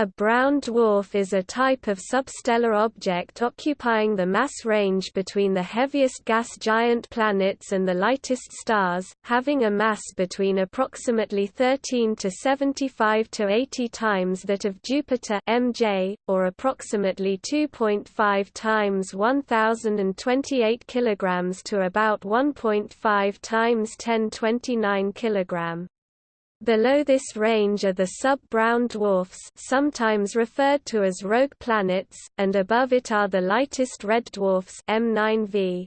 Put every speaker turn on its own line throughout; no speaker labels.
A brown dwarf is a type of substellar object occupying the mass range between the heaviest gas giant planets and the lightest stars, having a mass between approximately 13 to 75 to 80 times that of Jupiter MJ, or approximately 2.5 times 1028 kg to about 1.5 times 1029 kg. Below this range are the sub-brown dwarfs sometimes referred to as rogue planets, and above it are the lightest red dwarfs M9V.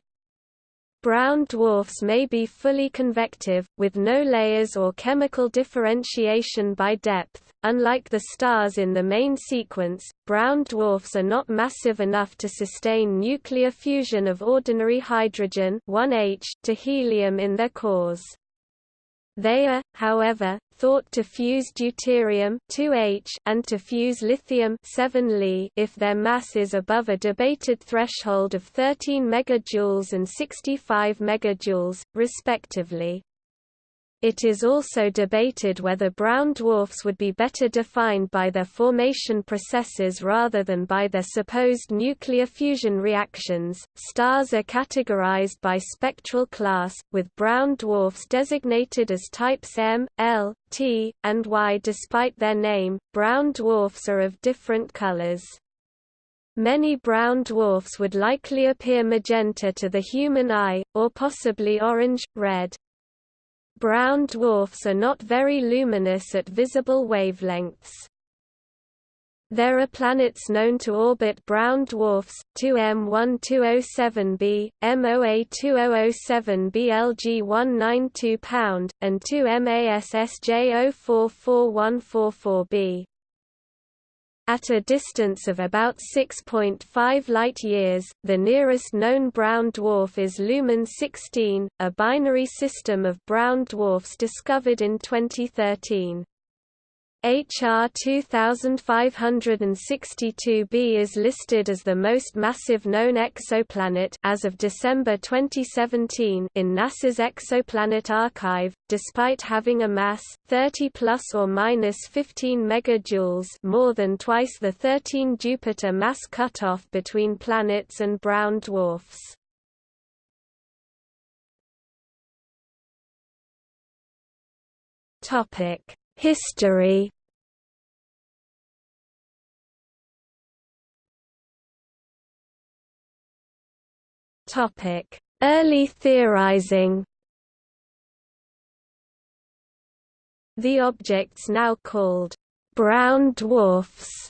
Brown dwarfs may be fully convective, with no layers or chemical differentiation by depth. Unlike the stars in the main sequence, brown dwarfs are not massive enough to sustain nuclear fusion of ordinary hydrogen 1H to helium in their cores. They are, however, thought to fuse deuterium 2H and to fuse lithium 7 Li if their mass is above a debated threshold of 13 MJ and 65 MJ, respectively. It is also debated whether brown dwarfs would be better defined by their formation processes rather than by their supposed nuclear fusion reactions. Stars are categorized by spectral class, with brown dwarfs designated as types M, L, T, and Y. Despite their name, brown dwarfs are of different colors. Many brown dwarfs would likely appear magenta to the human eye, or possibly orange, red. Brown dwarfs are not very luminous at visible wavelengths. There are planets known to orbit brown dwarfs, 2M1207b, MOA2007b LG192 pound, and 2MASSJ044144b. At a distance of about 6.5 light-years, the nearest known brown dwarf is Luhman 16, a binary system of brown dwarfs discovered in 2013. HR 2562b is listed as the most massive known exoplanet as of December 2017 in NASA's Exoplanet Archive, despite having a mass 30 plus or minus 15 megajoules, more than twice the 13 Jupiter mass cutoff between planets and brown dwarfs. Topic History Topic: Early theorizing. The objects now called brown dwarfs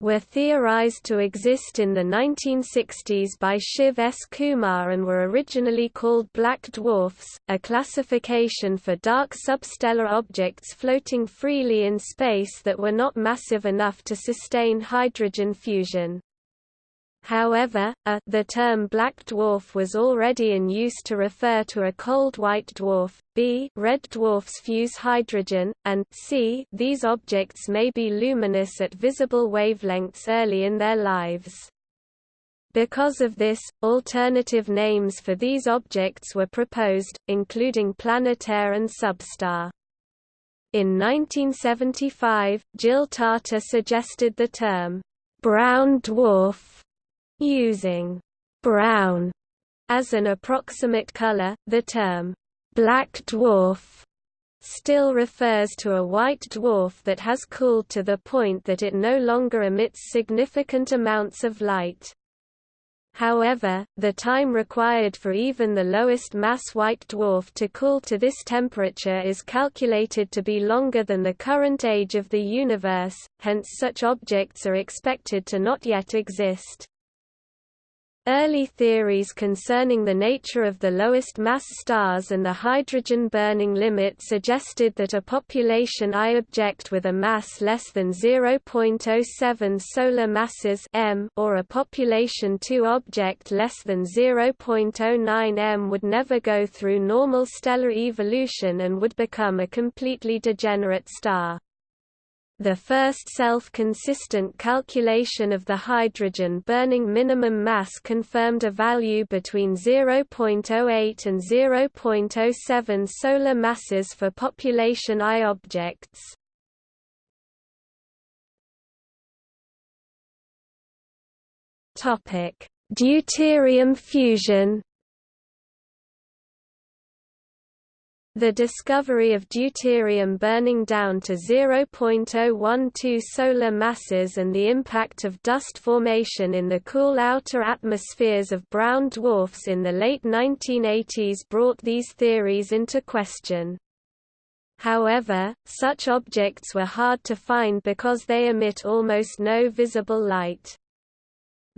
were theorized to exist in the 1960s by Shiv S. Kumar and were originally called black dwarfs, a classification for dark substellar objects floating freely in space that were not massive enough to sustain hydrogen fusion. However, a the term black dwarf was already in use to refer to a cold white dwarf, b red dwarfs fuse hydrogen, and c these objects may be luminous at visible wavelengths early in their lives. Because of this, alternative names for these objects were proposed, including planetaire and substar. In 1975, Jill Tarter suggested the term, brown dwarf Using brown as an approximate color, the term black dwarf still refers to a white dwarf that has cooled to the point that it no longer emits significant amounts of light. However, the time required for even the lowest mass white dwarf to cool to this temperature is calculated to be longer than the current age of the universe, hence such objects are expected to not yet exist. Early theories concerning the nature of the lowest mass stars and the hydrogen burning limit suggested that a population I object with a mass less than 0.07 solar masses m or a population II object less than 0.09 m would never go through normal stellar evolution and would become a completely degenerate star the first self-consistent calculation of the hydrogen-burning minimum mass confirmed a value between 0.08 and 0.07 solar masses for population I objects. Deuterium fusion The discovery of deuterium burning down to 0.012 solar masses and the impact of dust formation in the cool outer atmospheres of brown dwarfs in the late 1980s brought these theories into question. However, such objects were hard to find because they emit almost no visible light.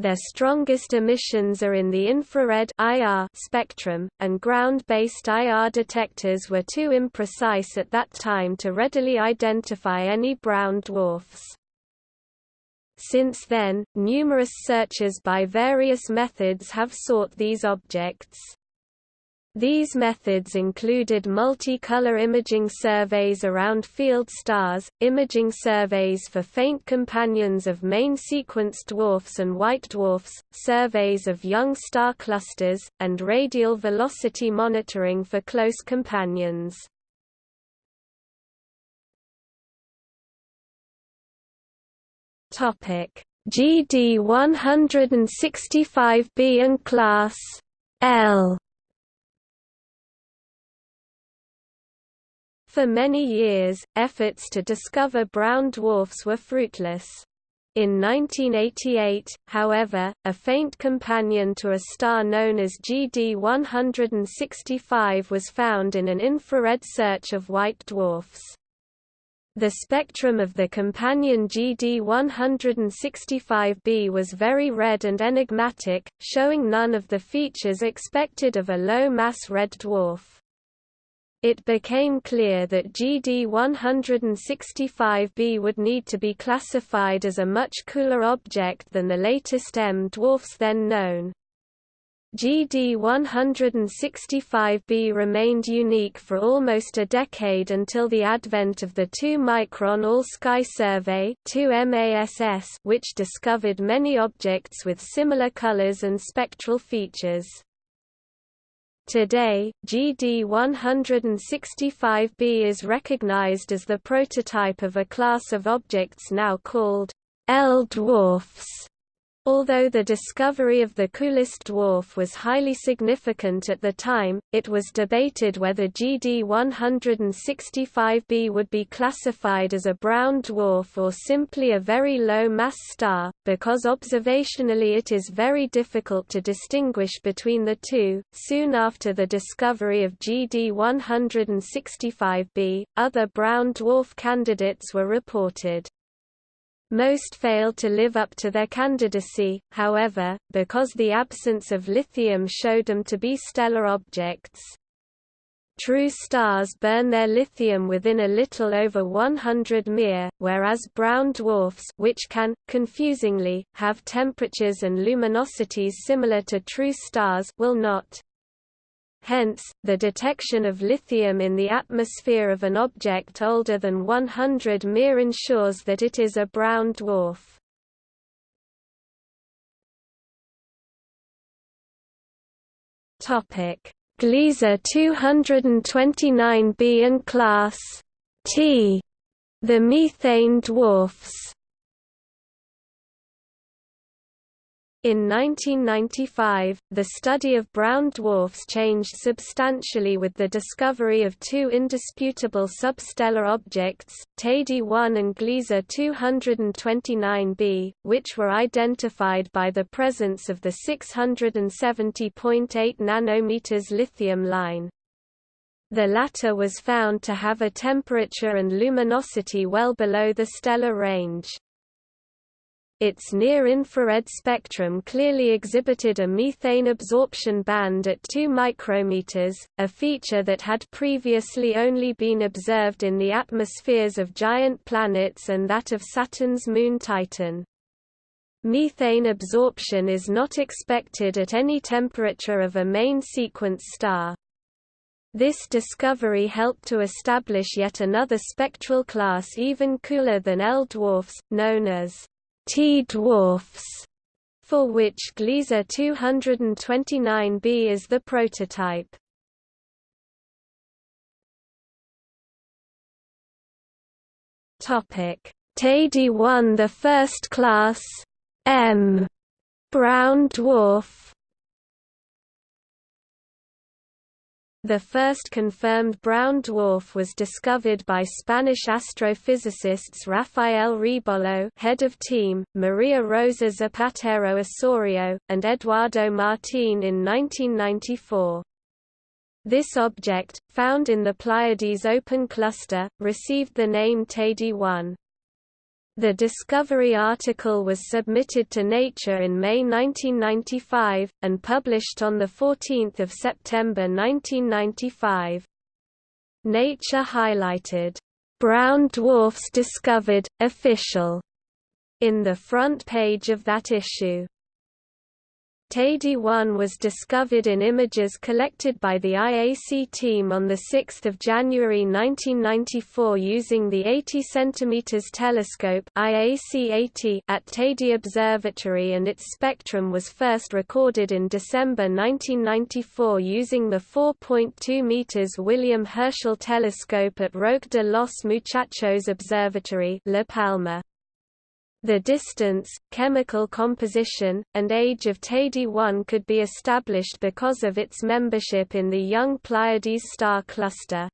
Their strongest emissions are in the infrared IR spectrum, and ground-based IR detectors were too imprecise at that time to readily identify any brown dwarfs. Since then, numerous searches by various methods have sought these objects. These methods included multicolor imaging surveys around field stars, imaging surveys for faint companions of main sequence dwarfs and white dwarfs, surveys of young star clusters, and radial velocity monitoring for close companions. GD 165b and class L For many years, efforts to discover brown dwarfs were fruitless. In 1988, however, a faint companion to a star known as GD 165 was found in an infrared search of white dwarfs. The spectrum of the companion GD 165b was very red and enigmatic, showing none of the features expected of a low-mass red dwarf. It became clear that GD 165b would need to be classified as a much cooler object than the latest M dwarfs then known. GD 165b remained unique for almost a decade until the advent of the 2-micron All-Sky Survey which discovered many objects with similar colors and spectral features. Today, GD 165b is recognized as the prototype of a class of objects now called L dwarfs. Although the discovery of the coolest dwarf was highly significant at the time, it was debated whether GD 165b would be classified as a brown dwarf or simply a very low-mass star, because observationally it is very difficult to distinguish between the two. Soon after the discovery of GD 165b, other brown dwarf candidates were reported. Most failed to live up to their candidacy, however, because the absence of lithium showed them to be stellar objects. True stars burn their lithium within a little over 100 mR, whereas brown dwarfs which can, confusingly, have temperatures and luminosities similar to true stars will not. Hence, the detection of lithium in the atmosphere of an object older than 100 mR ensures that it is a brown dwarf. Topic: Gliese 229b and class T. The methane dwarfs In 1995, the study of brown dwarfs changed substantially with the discovery of two indisputable substellar objects, Teide 1 and Gliese 229b, which were identified by the presence of the 670.8 nanometers lithium line. The latter was found to have a temperature and luminosity well below the stellar range. Its near-infrared spectrum clearly exhibited a methane absorption band at 2 micrometers, a feature that had previously only been observed in the atmospheres of giant planets and that of Saturn's moon Titan. Methane absorption is not expected at any temperature of a main sequence star. This discovery helped to establish yet another spectral class even cooler than L dwarfs, known as T-dwarfs, for which Gliese 229b is the prototype. Topic: Teide 1 the first class M. Brown dwarf The first confirmed brown dwarf was discovered by Spanish astrophysicists Rafael Rebolo head of team, Maria Rosa Zapatero Osorio, and Eduardo Martín in 1994. This object, found in the Pleiades open cluster, received the name Teide 1. The Discovery article was submitted to Nature in May 1995, and published on 14 September 1995. Nature highlighted, "'Brown Dwarfs Discovered, Official' in the front page of that issue. Teide 1 was discovered in images collected by the IAC team on 6 January 1994 using the 80 cm telescope IAC-80 at Teide Observatory and its spectrum was first recorded in December 1994 using the 4.2 meters William Herschel telescope at Roque de los Muchachos Observatory La Palma. The distance, chemical composition, and age of Teide 1 could be established because of its membership in the young Pleiades star cluster.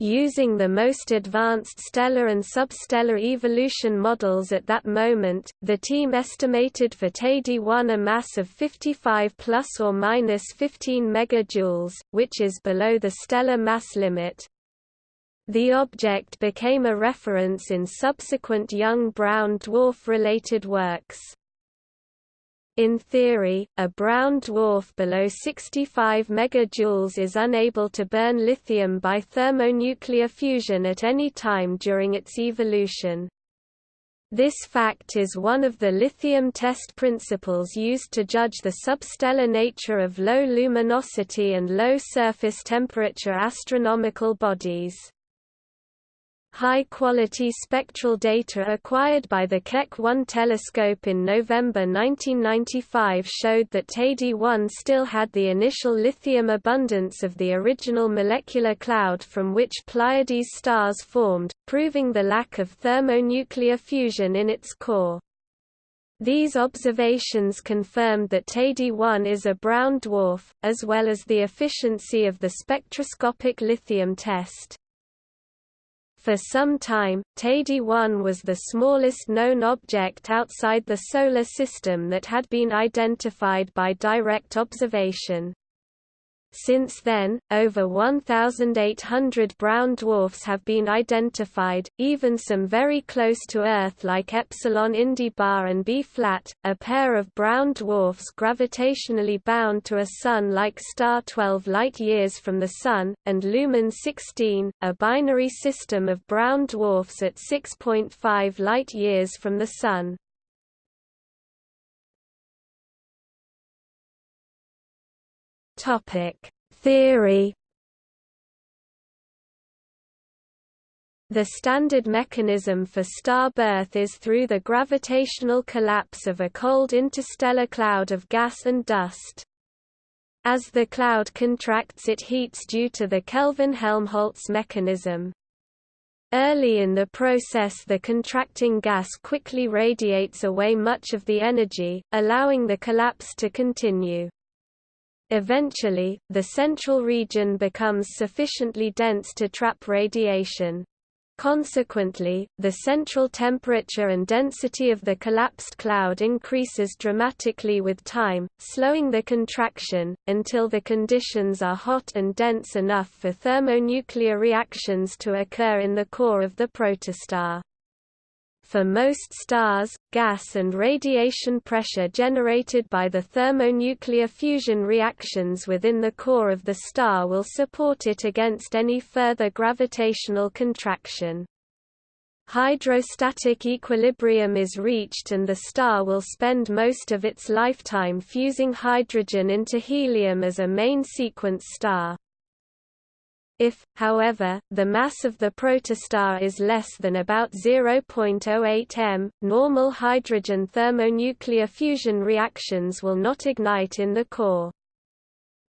Using the most advanced stellar and substellar evolution models at that moment, the team estimated for Teide 1 a mass of 55 plus or minus 15 megajoules, which is below the stellar mass limit. The object became a reference in subsequent young brown dwarf-related works. In theory, a brown dwarf below 65 megajoules is unable to burn lithium by thermonuclear fusion at any time during its evolution. This fact is one of the lithium test principles used to judge the substellar nature of low luminosity and low surface temperature astronomical bodies. High-quality spectral data acquired by the Keck 1 telescope in November 1995 showed that Teide 1 still had the initial lithium abundance of the original molecular cloud from which Pleiades stars formed, proving the lack of thermonuclear fusion in its core. These observations confirmed that Teide 1 is a brown dwarf, as well as the efficiency of the spectroscopic lithium test. For some time, Teide 1 was the smallest known object outside the Solar System that had been identified by direct observation. Since then, over 1,800 brown dwarfs have been identified, even some very close to Earth like Epsilon Indi Bar and B-flat, a pair of brown dwarfs gravitationally bound to a Sun-like star 12 light-years from the Sun, and Luhman 16, a binary system of brown dwarfs at 6.5 light-years from the Sun. Theory The standard mechanism for star birth is through the gravitational collapse of a cold interstellar cloud of gas and dust. As the cloud contracts it heats due to the Kelvin-Helmholtz mechanism. Early in the process the contracting gas quickly radiates away much of the energy, allowing the collapse to continue. Eventually, the central region becomes sufficiently dense to trap radiation. Consequently, the central temperature and density of the collapsed cloud increases dramatically with time, slowing the contraction, until the conditions are hot and dense enough for thermonuclear reactions to occur in the core of the protostar. For most stars, gas and radiation pressure generated by the thermonuclear fusion reactions within the core of the star will support it against any further gravitational contraction. Hydrostatic equilibrium is reached and the star will spend most of its lifetime fusing hydrogen into helium as a main sequence star. If, however, the mass of the protostar is less than about 0.08 m, normal hydrogen thermonuclear fusion reactions will not ignite in the core.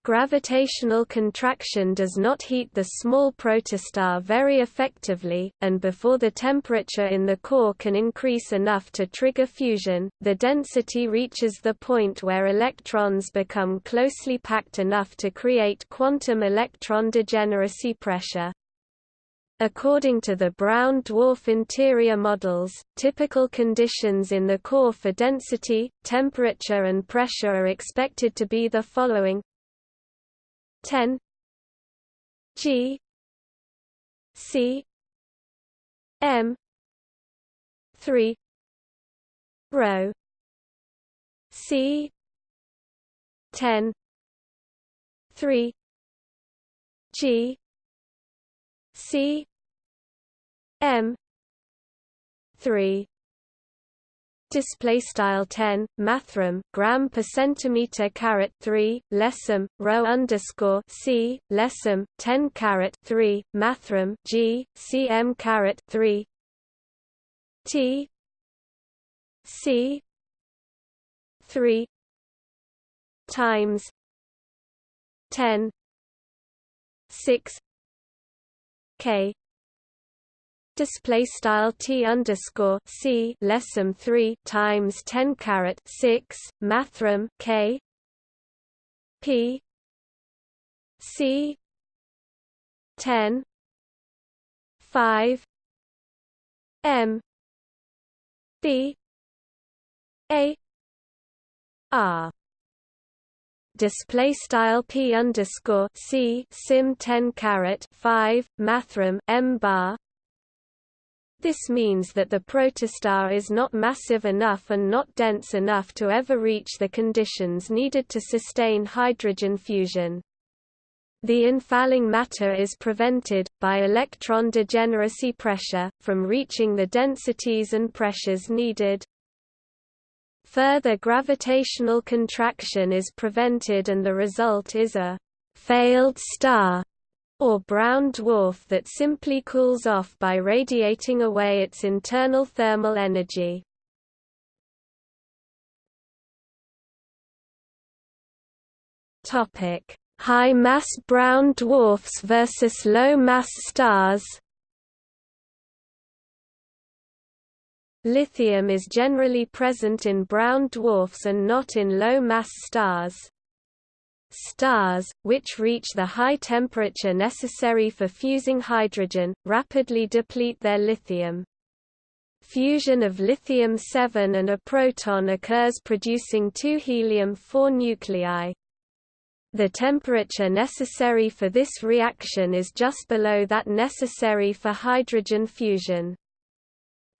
Gravitational contraction does not heat the small protostar very effectively, and before the temperature in the core can increase enough to trigger fusion, the density reaches the point where electrons become closely packed enough to create quantum electron degeneracy pressure. According to the brown dwarf interior models, typical conditions in the core for density, temperature and pressure are expected to be the following 10 G C M three rho C ten three G C M three display style 10 mathrm gram per centimeter caret 3 lessum rho underscore c lessum 10 caret 3 mathrm g cm caret 3 t c 3 times 10 6 k display style t underscore c lessum 3 times 10 caret 6 mathrm k p c 10 5 m b a r. Display style p underscore c sim 10 caret 5 mathrm m bar this means that the protostar is not massive enough and not dense enough to ever reach the conditions needed to sustain hydrogen fusion. The infalling matter is prevented, by electron degeneracy pressure, from reaching the densities and pressures needed. Further gravitational contraction is prevented and the result is a «failed star» or brown dwarf that simply cools off by radiating away its internal thermal energy. High-mass brown dwarfs versus low-mass stars. Lithium is generally present in brown dwarfs and not in low-mass stars. Stars, which reach the high temperature necessary for fusing hydrogen, rapidly deplete their lithium. Fusion of lithium-7 and a proton occurs producing two helium-4 nuclei. The temperature necessary for this reaction is just below that necessary for hydrogen fusion.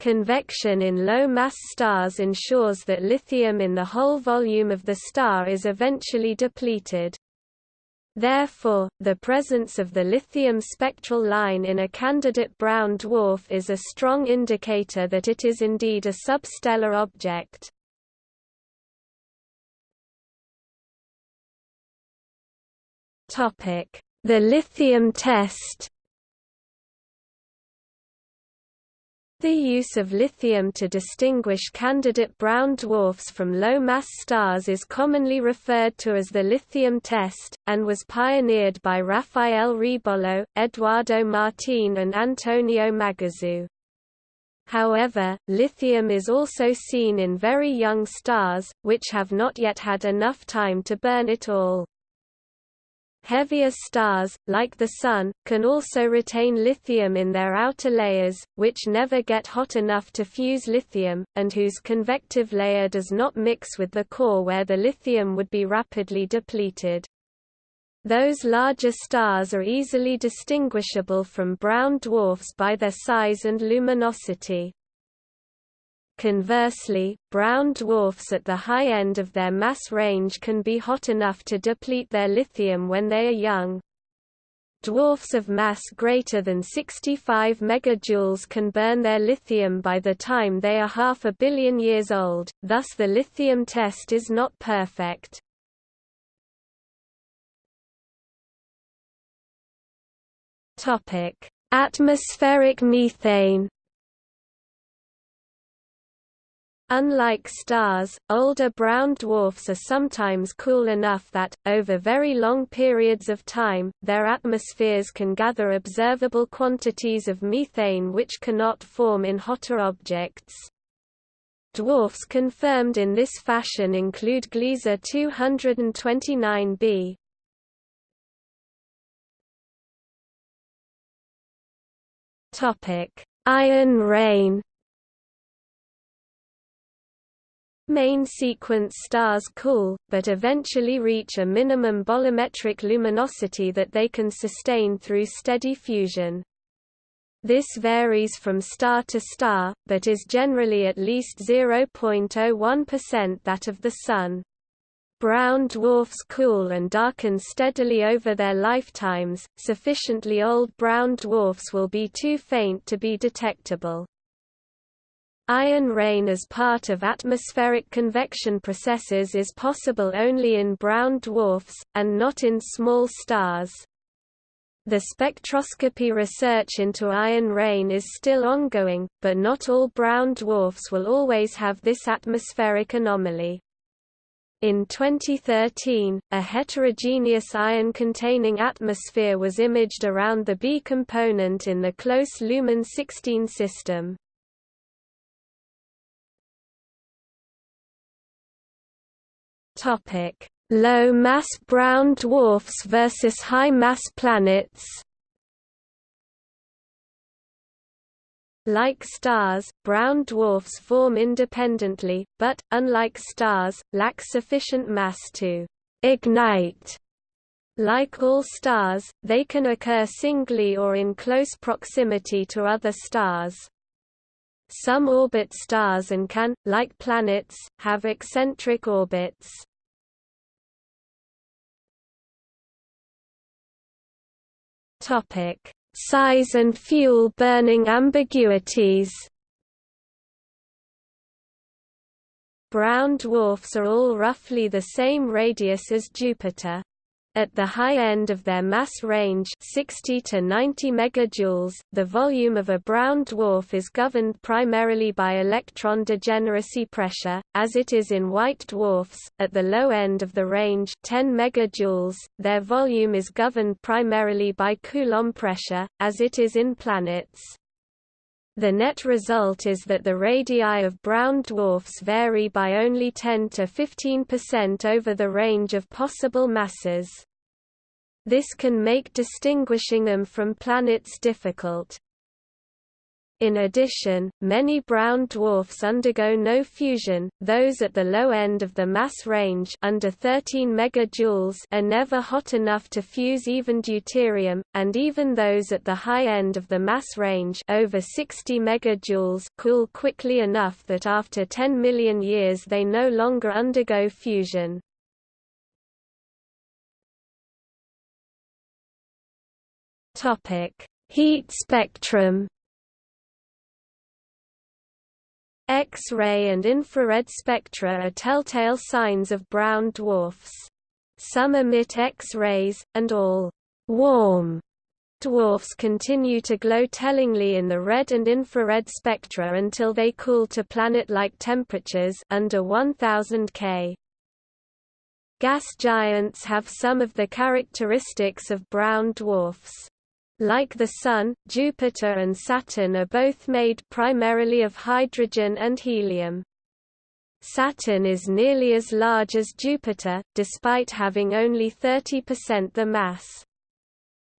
Convection in low-mass stars ensures that lithium in the whole volume of the star is eventually depleted. Therefore, the presence of the lithium spectral line in a candidate brown dwarf is a strong indicator that it is indeed a substellar object. The lithium test The use of lithium to distinguish candidate brown dwarfs from low-mass stars is commonly referred to as the lithium test, and was pioneered by Rafael Rebolo, Eduardo Martín and Antonio Magazzu. However, lithium is also seen in very young stars, which have not yet had enough time to burn it all. Heavier stars, like the Sun, can also retain lithium in their outer layers, which never get hot enough to fuse lithium, and whose convective layer does not mix with the core where the lithium would be rapidly depleted. Those larger stars are easily distinguishable from brown dwarfs by their size and luminosity. Conversely, brown dwarfs at the high end of their mass range can be hot enough to deplete their lithium when they are young. Dwarfs of mass greater than 65 megajoules can burn their lithium by the time they are half a billion years old, thus the lithium test is not perfect. Atmospheric methane Unlike stars, older brown dwarfs are sometimes cool enough that, over very long periods of time, their atmospheres can gather observable quantities of methane which cannot form in hotter objects. Dwarfs confirmed in this fashion include Gliese 229b. Iron rain Main sequence stars cool, but eventually reach a minimum bolometric luminosity that they can sustain through steady fusion. This varies from star to star, but is generally at least 0.01% that of the Sun. Brown dwarfs cool and darken steadily over their lifetimes, sufficiently old brown dwarfs will be too faint to be detectable. Iron rain as part of atmospheric convection processes is possible only in brown dwarfs, and not in small stars. The spectroscopy research into iron rain is still ongoing, but not all brown dwarfs will always have this atmospheric anomaly. In 2013, a heterogeneous iron-containing atmosphere was imaged around the B component in the close Luhman 16 system. Topic: Low mass brown dwarfs versus high mass planets. Like stars, brown dwarfs form independently, but, unlike stars, lack sufficient mass to ignite. Like all stars, they can occur singly or in close proximity to other stars. Some orbit stars and can, like planets, have eccentric orbits. Topic: Size and fuel burning ambiguities. Brown dwarfs are all roughly the same radius as Jupiter. At the high end of their mass range 60 to 90 megajoules, the volume of a brown dwarf is governed primarily by electron degeneracy pressure, as it is in white dwarfs. At the low end of the range 10 megajoules, their volume is governed primarily by Coulomb pressure, as it is in planets. The net result is that the radii of brown dwarfs vary by only 10 to 15% over the range of possible masses. This can make distinguishing them from planets difficult. In addition, many brown dwarfs undergo no fusion, those at the low end of the mass range under 13 megajoules are never hot enough to fuse even deuterium, and even those at the high end of the mass range over 60 megajoules cool quickly enough that after 10 million years they no longer undergo fusion. Heat spectrum X-ray and infrared spectra are telltale signs of brown dwarfs. Some emit X-rays, and all warm dwarfs continue to glow tellingly in the red and infrared spectra until they cool to planet-like temperatures under 1000 K. Gas giants have some of the characteristics of brown dwarfs. Like the Sun, Jupiter and Saturn are both made primarily of hydrogen and helium. Saturn is nearly as large as Jupiter, despite having only 30% the mass.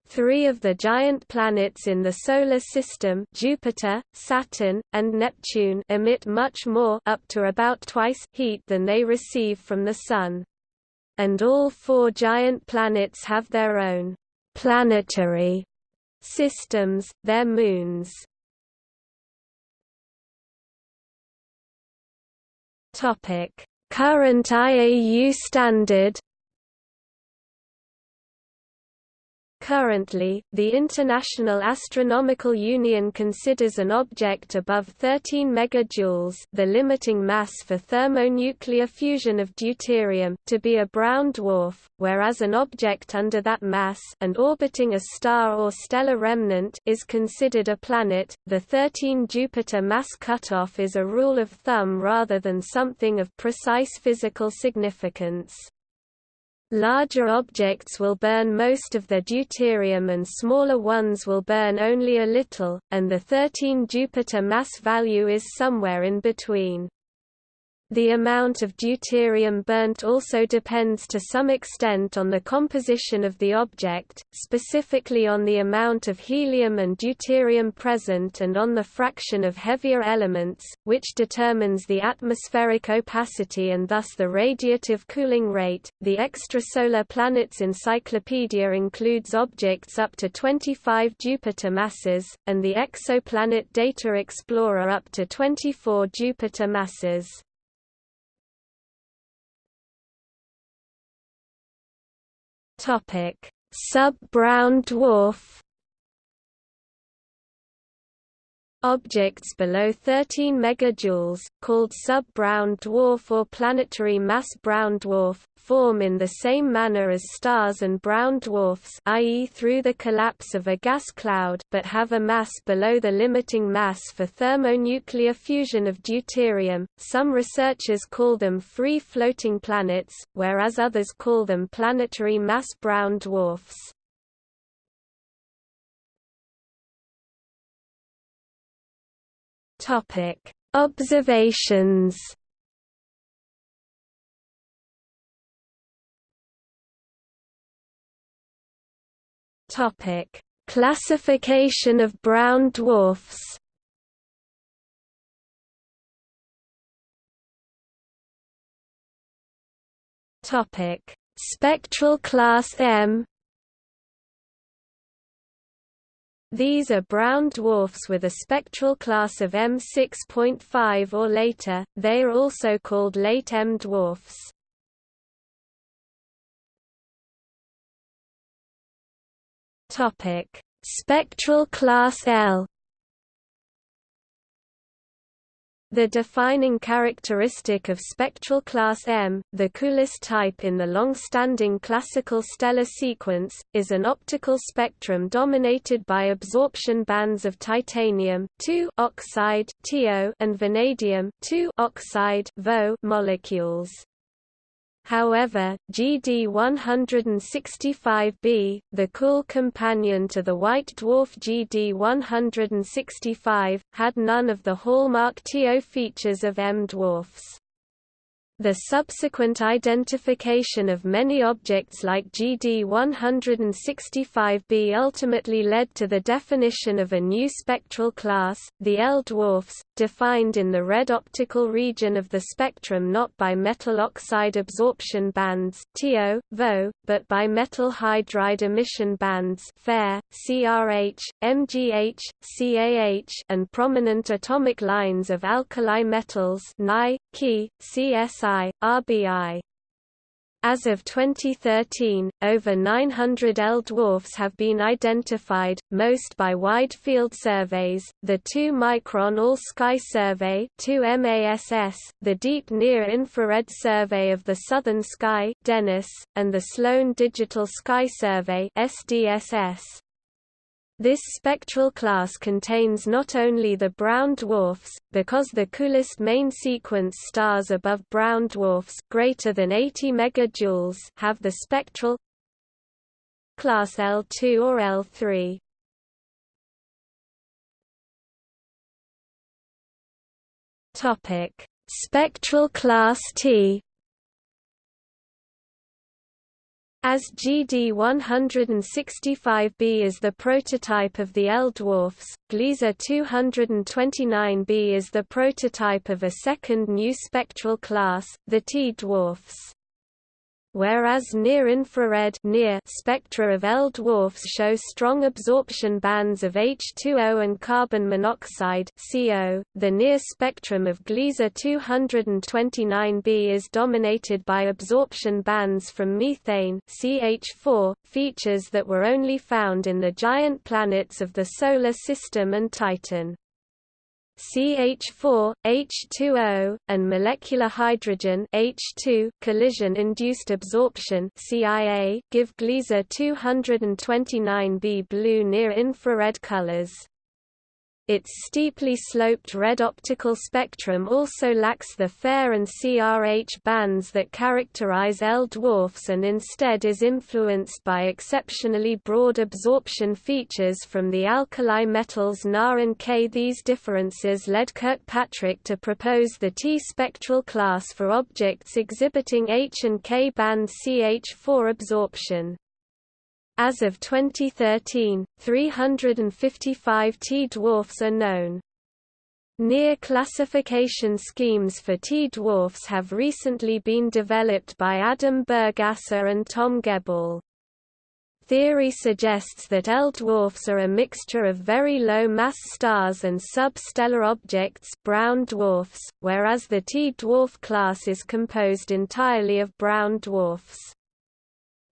Three of the giant planets in the Solar System Jupiter, Saturn, and Neptune emit much more up to about twice heat than they receive from the Sun. And all four giant planets have their own planetary systems, their moons. Current IAU standard. Currently, the International Astronomical Union considers an object above 13 megajoules the limiting mass for thermonuclear fusion of deuterium to be a brown dwarf, whereas an object under that mass and orbiting a star or stellar remnant is considered a planet. The 13 Jupiter mass cutoff is a rule of thumb rather than something of precise physical significance. Larger objects will burn most of their deuterium and smaller ones will burn only a little, and the 13 Jupiter mass value is somewhere in between. The amount of deuterium burnt also depends to some extent on the composition of the object, specifically on the amount of helium and deuterium present and on the fraction of heavier elements, which determines the atmospheric opacity and thus the radiative cooling rate. The extrasolar planets encyclopedia includes objects up to 25 Jupiter masses, and the exoplanet data explorer up to 24 Jupiter masses. Sub-brown dwarf. Objects below 13 megajoules, called sub-brown dwarf or planetary mass brown dwarf, form in the same manner as stars and brown dwarfs i.e. through the collapse of a gas cloud but have a mass below the limiting mass for thermonuclear fusion of deuterium. Some researchers call them free-floating planets, whereas others call them planetary mass brown dwarfs. Topic: Observations Topic: Classification of brown dwarfs. Topic: Spectral class M. These are brown dwarfs with a spectral class of M6.5 or later, they are also called late M dwarfs. Spectral class L. The defining characteristic of spectral class M, the coolest type in the long-standing classical stellar sequence, is an optical spectrum dominated by absorption bands of titanium oxide and vanadium oxide molecules. However, GD165b, the cool companion to the white dwarf GD165, had none of the hallmark TO features of M dwarfs. The subsequent identification of many objects like GD165b ultimately led to the definition of a new spectral class, the L dwarfs, defined in the red optical region of the spectrum not by metal oxide absorption bands TO, VO, but by metal hydride emission bands FAIR, CRH, MGH, CAH and prominent atomic lines of alkali metals Ni, Ki, CSI RBI. As of 2013, over 900 L dwarfs have been identified, most by wide field surveys, the 2-micron All-Sky Survey 2MASS, the Deep Near-Infrared Survey of the Southern Sky DENIS, and the Sloan Digital Sky Survey SDSS. This spectral class contains not only the brown dwarfs, because the coolest main sequence stars above brown dwarfs greater than 80 megajoules have the spectral class L2 or L3. Topic: Spectral class T As GD165b is the prototype of the L dwarfs, Gliese 229b is the prototype of a second new spectral class, the T dwarfs. Whereas near-infrared near spectra of L dwarfs show strong absorption bands of H2O and carbon monoxide CO. .The near spectrum of Gliese 229b is dominated by absorption bands from methane CH4, features that were only found in the giant planets of the Solar System and Titan. CH4, H2O, and molecular hydrogen H2 collision-induced absorption CIA give Gliese 229b blue near-infrared colors. Its steeply sloped red optical spectrum also lacks the FAIR and CRH bands that characterize L dwarfs and instead is influenced by exceptionally broad absorption features from the alkali metals Na and K. These differences led Kirkpatrick to propose the T spectral class for objects exhibiting H and K band CH4 absorption. As of 2013, 355 T-dwarfs are known. Near classification schemes for T-dwarfs have recently been developed by Adam Burgasser and Tom Geballe. Theory suggests that L-dwarfs are a mixture of very low-mass stars and substellar objects brown dwarfs, whereas the T-dwarf class is composed entirely of brown dwarfs.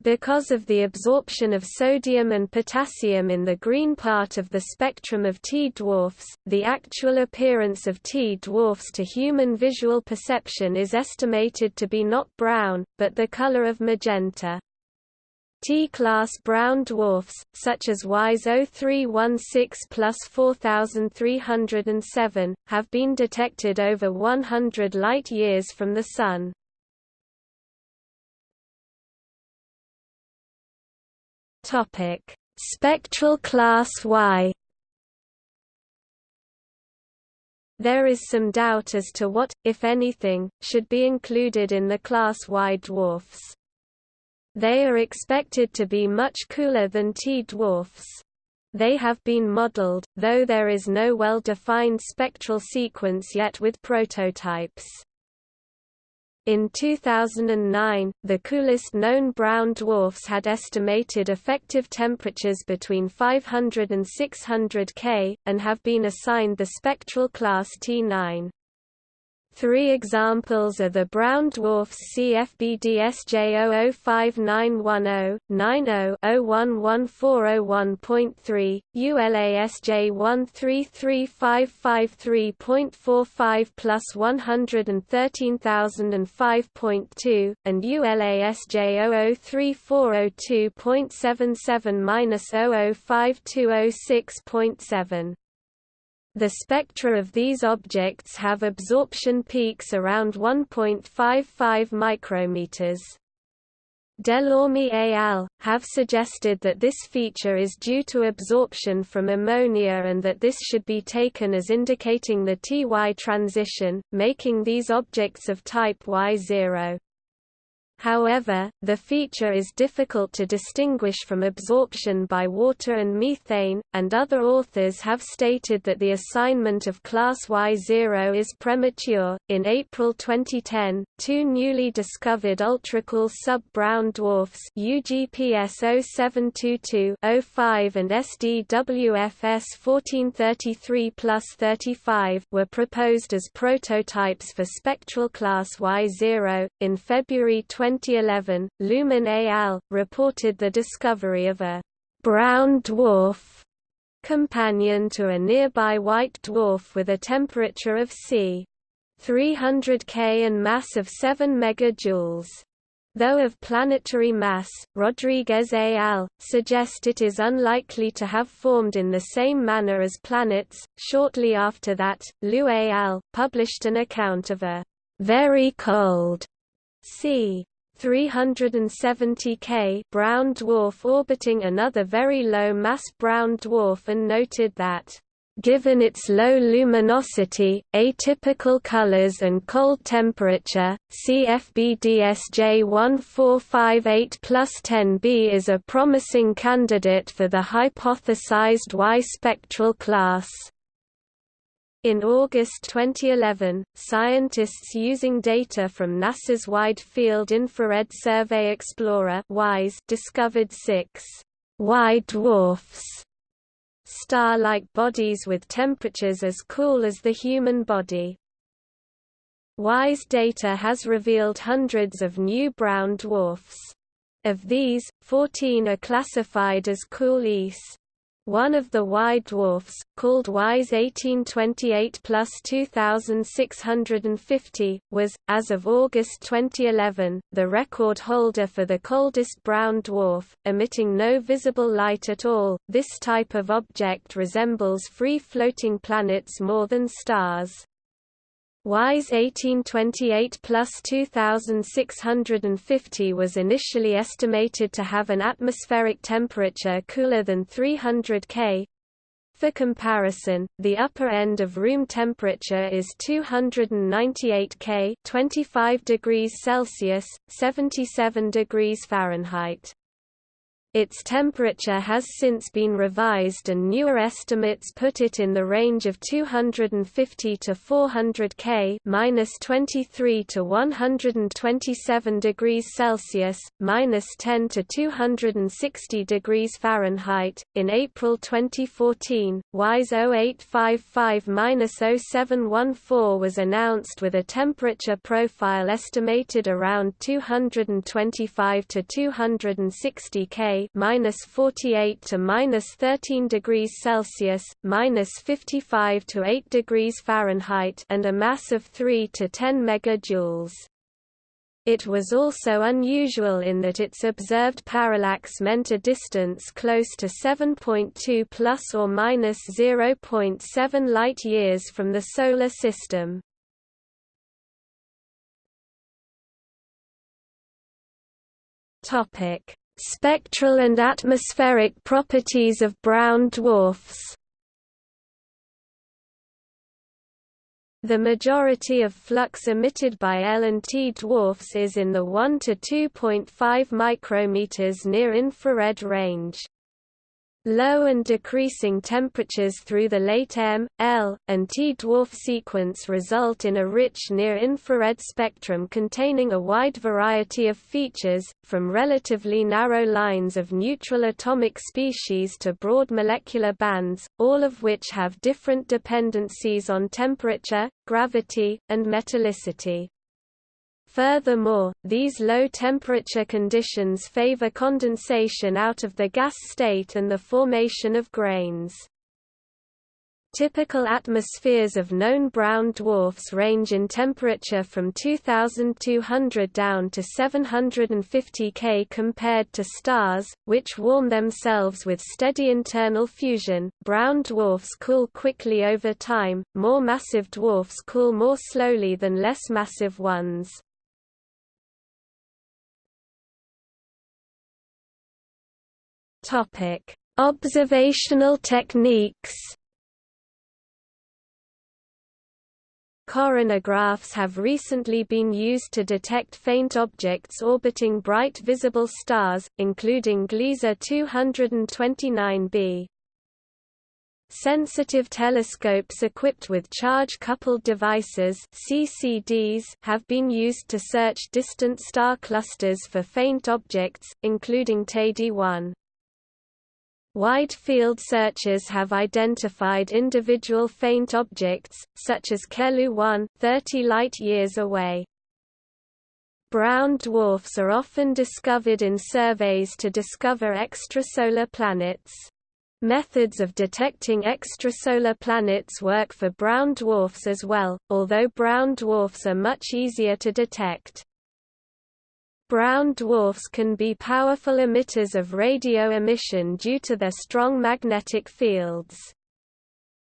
Because of the absorption of sodium and potassium in the green part of the spectrum of T-dwarfs, the actual appearance of T-dwarfs to human visual perception is estimated to be not brown, but the color of magenta. T-class brown dwarfs, such as WISE 0316 plus 4307, have been detected over 100 light-years from the Sun. Topic: Spectral class Y. There is some doubt as to what, if anything, should be included in the class Y dwarfs. They are expected to be much cooler than T dwarfs. They have been modeled, though there is no well-defined spectral sequence yet with prototypes. In 2009, the coolest known brown dwarfs had estimated effective temperatures between 500 and 600 K, and have been assigned the spectral class T9. Three examples are the brown dwarfs CFB-DSJ005910, 90-011401.3, ULASJ133553.45 plus 113005.2, and ULASJ003402.77-005206.7. The spectra of these objects have absorption peaks around 1.55 micrometers. Delorme et al. have suggested that this feature is due to absorption from ammonia and that this should be taken as indicating the Ty transition, making these objects of type Y0. However, the feature is difficult to distinguish from absorption by water and methane, and other authors have stated that the assignment of class Y0 is premature. In April 2010, two newly discovered ultracool sub-brown dwarfs UGPS 0722-05 and SDWFS 1433-35 were proposed as prototypes for spectral class Y0 in February 20 2011, Luhman et al. reported the discovery of a brown dwarf companion to a nearby white dwarf with a temperature of c. 300 K and mass of 7 megajoules. Though of planetary mass, Rodriguez et al. suggest it is unlikely to have formed in the same manner as planets. Shortly after that, Liu et al. published an account of a very cold c. 370 K brown dwarf orbiting another very low mass brown dwarf and noted that Given its low luminosity, atypical colors and cold temperature, CFB-DSJ 1458 plus 10b is a promising candidate for the hypothesized Y spectral class. In August 2011, scientists using data from NASA's Wide Field Infrared Survey Explorer WISE discovered six white dwarfs, star-like bodies with temperatures as cool as the human body. WISE data has revealed hundreds of new brown dwarfs. Of these, 14 are classified as cool. One of the Y dwarfs, called WISE 1828 plus 2650, was, as of August 2011, the record holder for the coldest brown dwarf, emitting no visible light at all. This type of object resembles free floating planets more than stars. WISE 1828 plus 2650 was initially estimated to have an atmospheric temperature cooler than 300 K. For comparison, the upper end of room temperature is 298 K 25 degrees Celsius, 77 degrees Fahrenheit. Its temperature has since been revised and newer estimates put it in the range of 250 to 400 K minus 23 to 127 degrees Celsius, minus 10 to 260 degrees Fahrenheit. In April 2014, WISE 0855-0714 was announced with a temperature profile estimated around 225 to 260 K minus 48 to minus 13 degrees Celsius, minus 55 to 8 degrees Fahrenheit, and a mass of 3 to 10 megajoules. It was also unusual in that its observed parallax meant a distance close to 7.2 plus or minus 0.7 light-years from the Solar System. Topic: Spectral and atmospheric properties of brown dwarfs The majority of flux emitted by L and T dwarfs is in the 1 to 2.5 micrometers near infrared range. Low and decreasing temperatures through the late M, L, and T dwarf sequence result in a rich near-infrared spectrum containing a wide variety of features, from relatively narrow lines of neutral atomic species to broad molecular bands, all of which have different dependencies on temperature, gravity, and metallicity. Furthermore, these low-temperature conditions favor condensation out of the gas state and the formation of grains. Typical atmospheres of known brown dwarfs range in temperature from 2200 down to 750 K compared to stars, which warm themselves with steady internal fusion. Brown dwarfs cool quickly over time, more massive dwarfs cool more slowly than less massive ones. Topic: Observational techniques. Coronagraphs have recently been used to detect faint objects orbiting bright visible stars, including Gliese 229b. Sensitive telescopes equipped with charge-coupled devices CCDs have been used to search distant star clusters for faint objects, including Teide 1. Wide field searches have identified individual faint objects, such as Kelu-1, 30 light-years away. Brown dwarfs are often discovered in surveys to discover extrasolar planets. Methods of detecting extrasolar planets work for brown dwarfs as well, although brown dwarfs are much easier to detect. Brown dwarfs can be powerful emitters of radio emission due to their strong magnetic fields.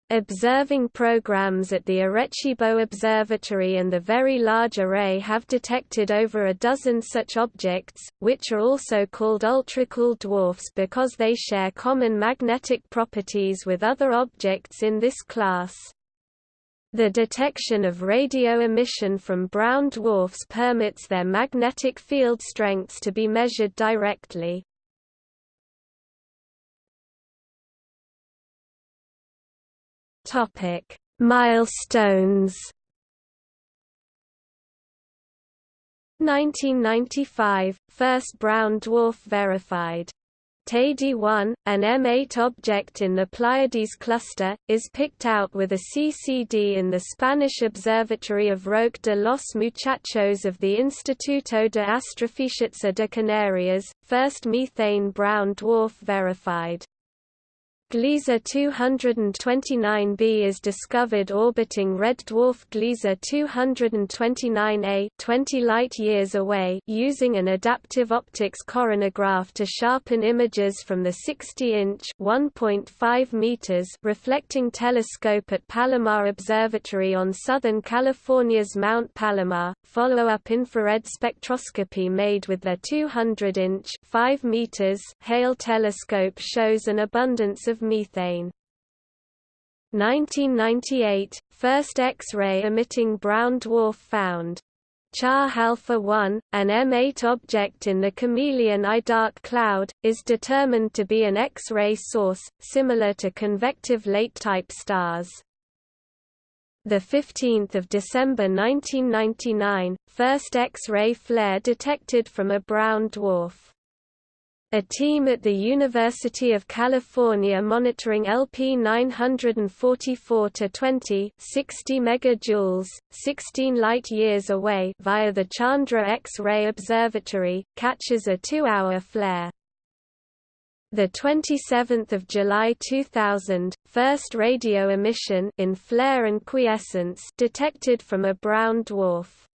Observing programs at the Arecibo Observatory and the Very Large Array have detected over a dozen such objects, which are also called ultracool dwarfs because they share common magnetic properties with other objects in this class. The detection of radio emission from brown dwarfs permits their magnetic field strengths to be measured directly. Topic: Milestones 1995 – First brown dwarf verified Teide 1, an M8 object in the Pleiades cluster, is picked out with a CCD in the Spanish Observatory of Roque de los Muchachos of the Instituto de Astrofísica de Canarias, first methane brown dwarf verified. Gliese 229b is discovered orbiting red dwarf Gliese 229a 20 light-years away using an adaptive optics coronagraph to sharpen images from the 60-inch (1.5 meters) reflecting telescope at Palomar Observatory on Southern California's Mount Palomar. Follow-up infrared spectroscopy made with their 200-inch (5 meters) Hale telescope shows an abundance of methane. 1998 – First X-ray emitting brown dwarf found. Char Alpha 1, an M8 object in the Chamaeleon I dark cloud, is determined to be an X-ray source, similar to convective late-type stars. 15 December 1999, first X-ray flare detected from a brown dwarf. A team at the University of California monitoring LP 944-20 60 megajoules, 16 light-years away via the Chandra X-ray Observatory, catches a two-hour flare. The 27th of July 2000, first radio emission in flare and quiescence detected from a brown dwarf.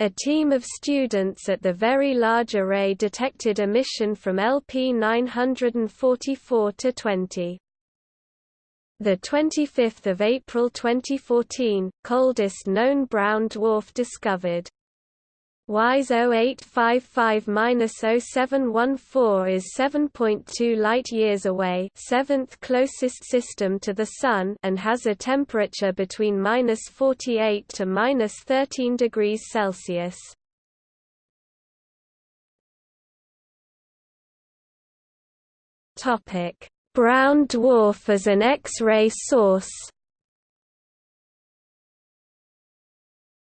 A team of students at the Very Large Array detected emission from LP 944 to 20. The 25th of April 2014, coldest known brown dwarf discovered. WISE 0855-0714 is 7.2 light-years away seventh closest system to the Sun and has a temperature between minus 48 to minus 13 degrees Celsius. Brown dwarf as an X-ray source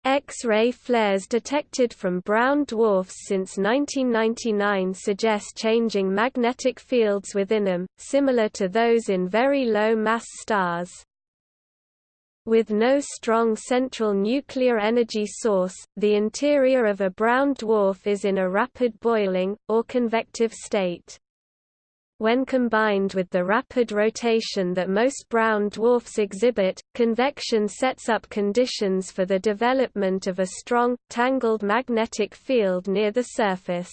X-ray flares detected from brown dwarfs since 1999 suggest changing magnetic fields within them, similar to those in very low-mass stars. With no strong central nuclear energy source, the interior of a brown dwarf is in a rapid boiling, or convective state. When combined with the rapid rotation that most brown dwarfs exhibit, convection sets up conditions for the development of a strong, tangled magnetic field near the surface.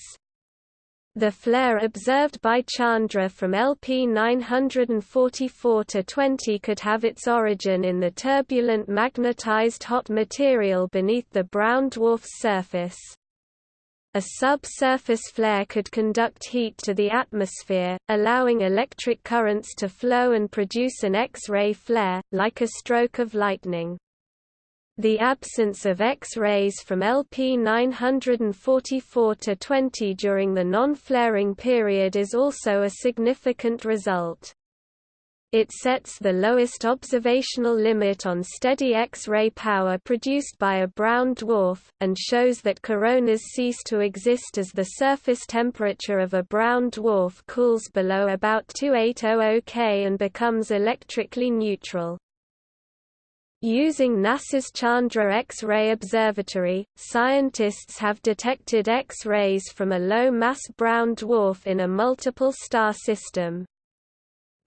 The flare observed by Chandra from LP 944-20 could have its origin in the turbulent magnetized hot material beneath the brown dwarf's surface. A subsurface flare could conduct heat to the atmosphere, allowing electric currents to flow and produce an X-ray flare, like a stroke of lightning. The absence of X-rays from LP 944-20 during the non-flaring period is also a significant result. It sets the lowest observational limit on steady X-ray power produced by a brown dwarf, and shows that coronas cease to exist as the surface temperature of a brown dwarf cools below about 2800 K and becomes electrically neutral. Using NASA's Chandra X-ray Observatory, scientists have detected X-rays from a low-mass brown dwarf in a multiple star system.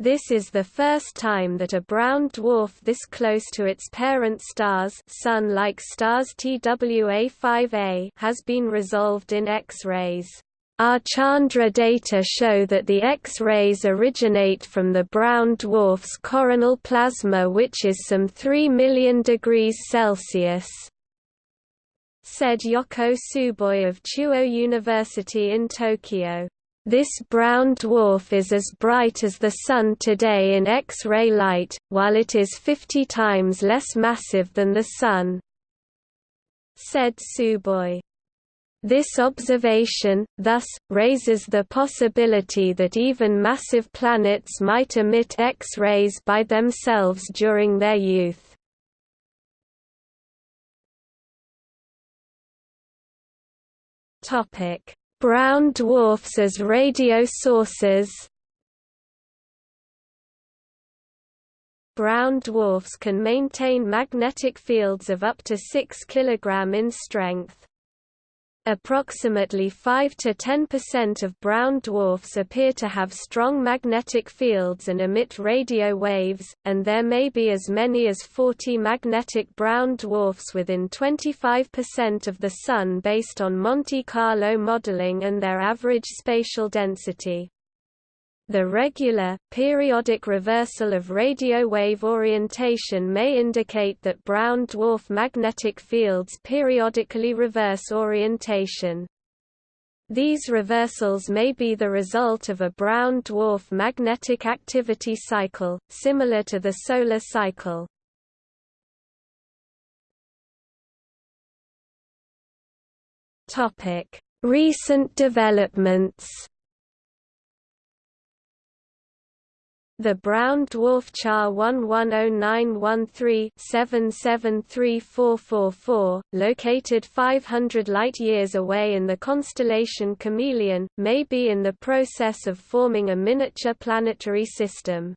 This is the first time that a brown dwarf this close to its parent stars Sun-like stars TWA5A has been resolved in X-rays. Our Chandra data show that the X-rays originate from the brown dwarf's coronal plasma which is some 3 million degrees Celsius said Yoko Tsuboi of Chuo University in Tokyo. This brown dwarf is as bright as the Sun today in X-ray light, while it is 50 times less massive than the Sun," said Tsuboi. This observation, thus, raises the possibility that even massive planets might emit X-rays by themselves during their youth. Topic Brown dwarfs as radio sources. Brown dwarfs can maintain magnetic fields of up to 6 kg in strength. Approximately 5 to 10% of brown dwarfs appear to have strong magnetic fields and emit radio waves, and there may be as many as 40 magnetic brown dwarfs within 25% of the Sun based on Monte Carlo modeling and their average spatial density. The regular, periodic reversal of radio wave orientation may indicate that brown dwarf magnetic fields periodically reverse orientation. These reversals may be the result of a brown dwarf magnetic activity cycle, similar to the solar cycle. Recent developments The brown dwarf Char 110913-773444, located 500 light-years away in the constellation Chamaeleon, may be in the process of forming a miniature planetary system.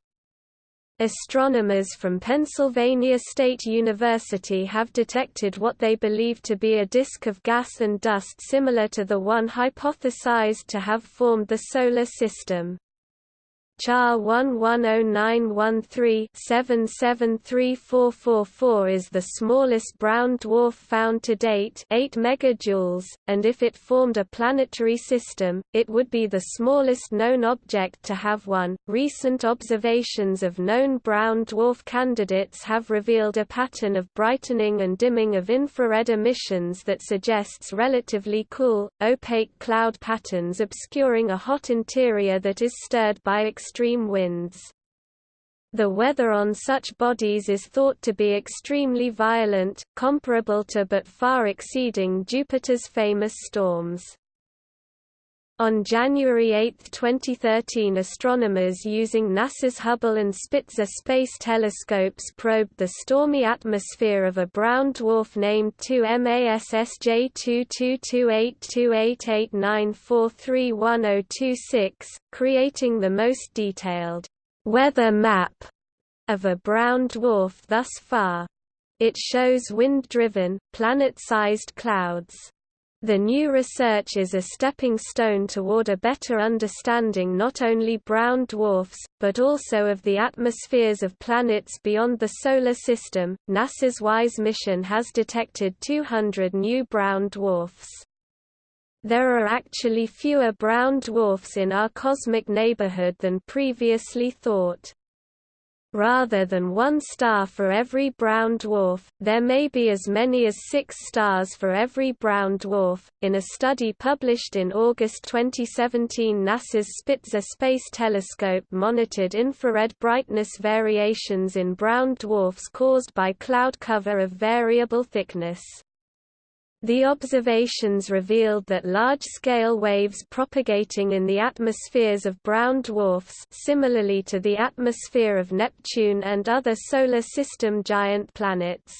Astronomers from Pennsylvania State University have detected what they believe to be a disk of gas and dust similar to the one hypothesized to have formed the Solar System. Char 110913-773444 is the smallest brown dwarf found to date 8 megajoules, and if it formed a planetary system, it would be the smallest known object to have one. Recent observations of known brown dwarf candidates have revealed a pattern of brightening and dimming of infrared emissions that suggests relatively cool, opaque cloud patterns obscuring a hot interior that is stirred by extreme extreme winds. The weather on such bodies is thought to be extremely violent, comparable to but far exceeding Jupiter's famous storms. On January 8, 2013 astronomers using NASA's Hubble and Spitzer space telescopes probed the stormy atmosphere of a brown dwarf named 2MASSJ 22282889431026, creating the most detailed weather map of a brown dwarf thus far. It shows wind-driven, planet-sized clouds. The new research is a stepping stone toward a better understanding not only brown dwarfs, but also of the atmospheres of planets beyond the Solar System. NASA's WISE mission has detected 200 new brown dwarfs. There are actually fewer brown dwarfs in our cosmic neighborhood than previously thought. Rather than one star for every brown dwarf, there may be as many as six stars for every brown dwarf. In a study published in August 2017, NASA's Spitzer Space Telescope monitored infrared brightness variations in brown dwarfs caused by cloud cover of variable thickness. The observations revealed that large-scale waves propagating in the atmospheres of brown dwarfs similarly to the atmosphere of Neptune and other Solar System giant planets.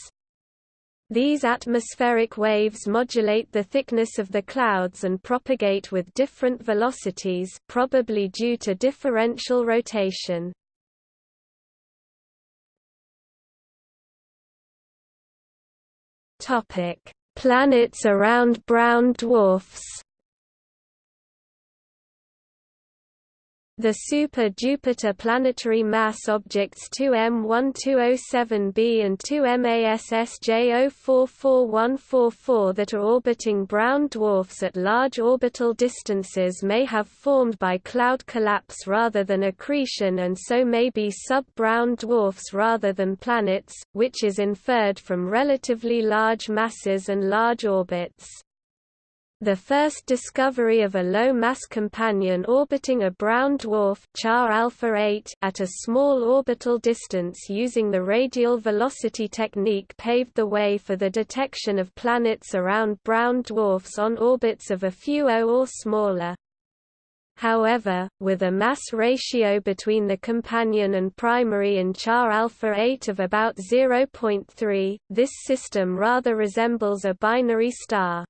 These atmospheric waves modulate the thickness of the clouds and propagate with different velocities probably due to differential rotation. Topic Planets around brown dwarfs The Super-Jupiter planetary mass objects 2M1207b and 2MASSJ044144 that are orbiting brown dwarfs at large orbital distances may have formed by cloud collapse rather than accretion and so may be sub-brown dwarfs rather than planets, which is inferred from relatively large masses and large orbits. The first discovery of a low-mass companion orbiting a brown dwarf Char Alpha 8 at a small orbital distance using the radial velocity technique paved the way for the detection of planets around brown dwarfs on orbits of a few O or smaller. However, with a mass ratio between the companion and primary in Char alpha 8 of about 0.3, this system rather resembles a binary star.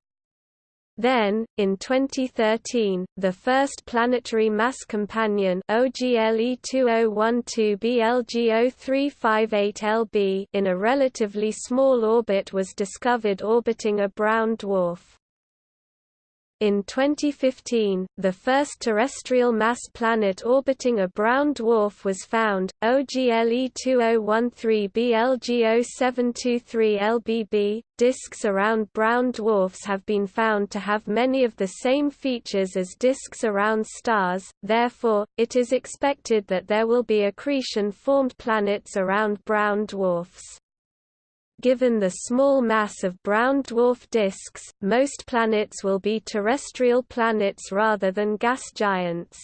Then, in 2013, the first planetary mass companion OGLE 2012 BLGO358LB in a relatively small orbit was discovered orbiting a brown dwarf. In 2015, the first terrestrial mass planet orbiting a brown dwarf was found, OGLE 2013 BLGO723 LBB. Disks around brown dwarfs have been found to have many of the same features as disks around stars, therefore, it is expected that there will be accretion-formed planets around brown dwarfs. Given the small mass of brown dwarf disks, most planets will be terrestrial planets rather than gas giants.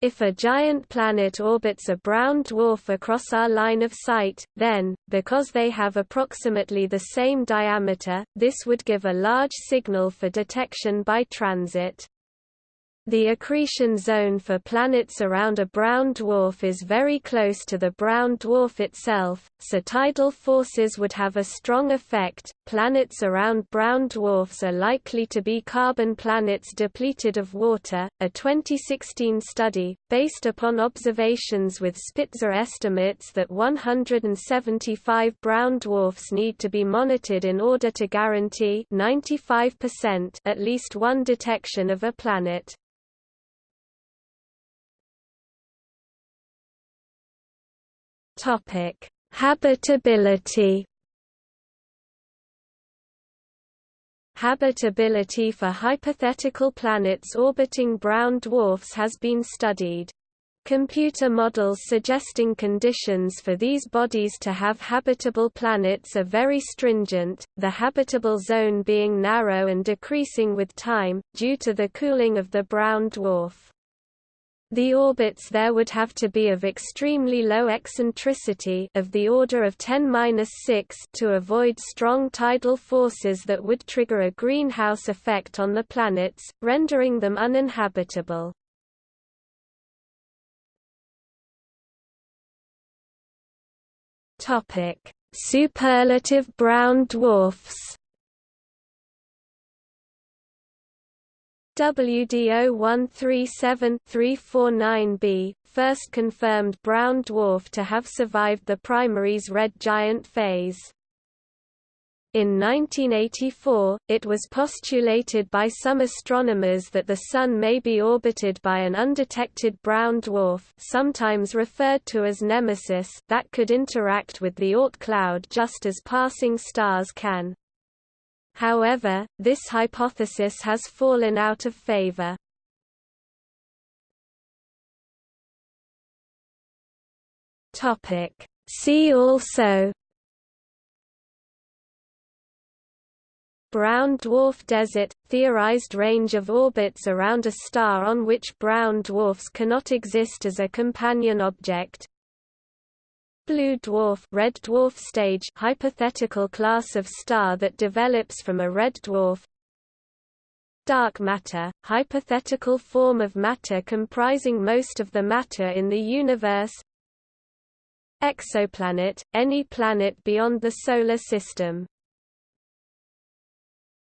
If a giant planet orbits a brown dwarf across our line of sight, then, because they have approximately the same diameter, this would give a large signal for detection by transit. The accretion zone for planets around a brown dwarf is very close to the brown dwarf itself, so tidal forces would have a strong effect. Planets around brown dwarfs are likely to be carbon planets depleted of water. A 2016 study, based upon observations with Spitzer estimates that 175 brown dwarfs need to be monitored in order to guarantee 95% at least one detection of a planet. Topic: Habitability. Habitability for hypothetical planets orbiting brown dwarfs has been studied. Computer models suggesting conditions for these bodies to have habitable planets are very stringent, the habitable zone being narrow and decreasing with time, due to the cooling of the brown dwarf. The orbits there would have to be of extremely low eccentricity of the order of 10-6 to avoid strong tidal forces that would trigger a greenhouse effect on the planets, rendering them uninhabitable. Topic: Superlative brown dwarfs WDO-137-349b, first confirmed brown dwarf to have survived the primary's red giant phase. In 1984, it was postulated by some astronomers that the Sun may be orbited by an undetected brown dwarf sometimes referred to as Nemesis that could interact with the Oort cloud just as passing stars can. However, this hypothesis has fallen out of favor. See also Brown dwarf desert – theorized range of orbits around a star on which brown dwarfs cannot exist as a companion object Blue dwarf red dwarf stage hypothetical class of star that develops from a red dwarf. Dark matter, hypothetical form of matter comprising most of the matter in the universe. Exoplanet, any planet beyond the Solar System